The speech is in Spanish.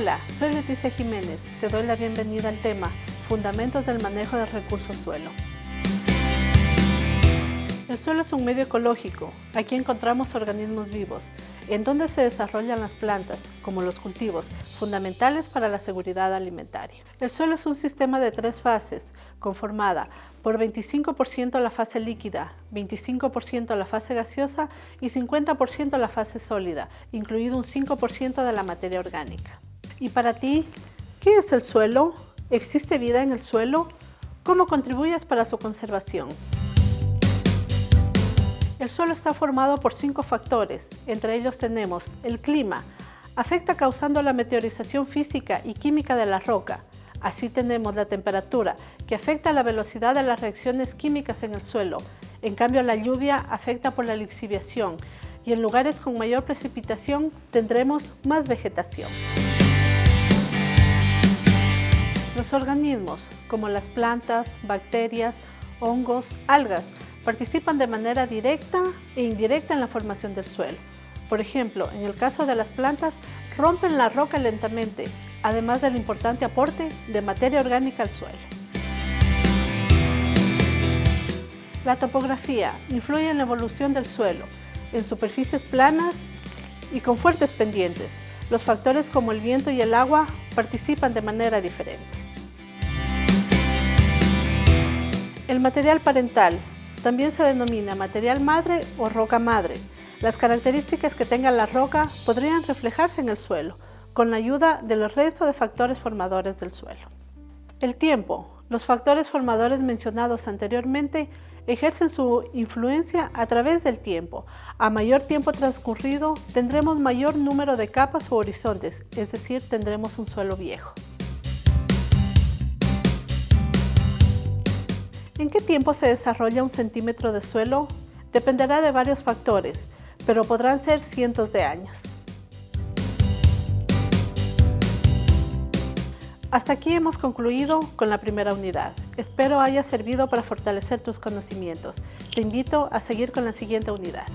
Hola, soy Leticia Jiménez. Te doy la bienvenida al tema Fundamentos del manejo de recursos suelo. El suelo es un medio ecológico. Aquí encontramos organismos vivos, en donde se desarrollan las plantas, como los cultivos, fundamentales para la seguridad alimentaria. El suelo es un sistema de tres fases, conformada por 25% la fase líquida, 25% la fase gaseosa y 50% la fase sólida, incluido un 5% de la materia orgánica. ¿Y para ti, qué es el suelo? ¿Existe vida en el suelo? ¿Cómo contribuyes para su conservación? El suelo está formado por cinco factores, entre ellos tenemos el clima, afecta causando la meteorización física y química de la roca. Así tenemos la temperatura, que afecta la velocidad de las reacciones químicas en el suelo. En cambio, la lluvia afecta por la lixiviación y en lugares con mayor precipitación tendremos más vegetación. Los organismos, como las plantas, bacterias, hongos, algas, participan de manera directa e indirecta en la formación del suelo. Por ejemplo, en el caso de las plantas, rompen la roca lentamente, además del importante aporte de materia orgánica al suelo. La topografía influye en la evolución del suelo, en superficies planas y con fuertes pendientes. Los factores como el viento y el agua participan de manera diferente. El material parental también se denomina material madre o roca madre. Las características que tenga la roca podrían reflejarse en el suelo, con la ayuda del resto de factores formadores del suelo. El tiempo. Los factores formadores mencionados anteriormente ejercen su influencia a través del tiempo. A mayor tiempo transcurrido, tendremos mayor número de capas o horizontes, es decir, tendremos un suelo viejo. ¿En qué tiempo se desarrolla un centímetro de suelo? Dependerá de varios factores, pero podrán ser cientos de años. Hasta aquí hemos concluido con la primera unidad. Espero haya servido para fortalecer tus conocimientos. Te invito a seguir con la siguiente unidad.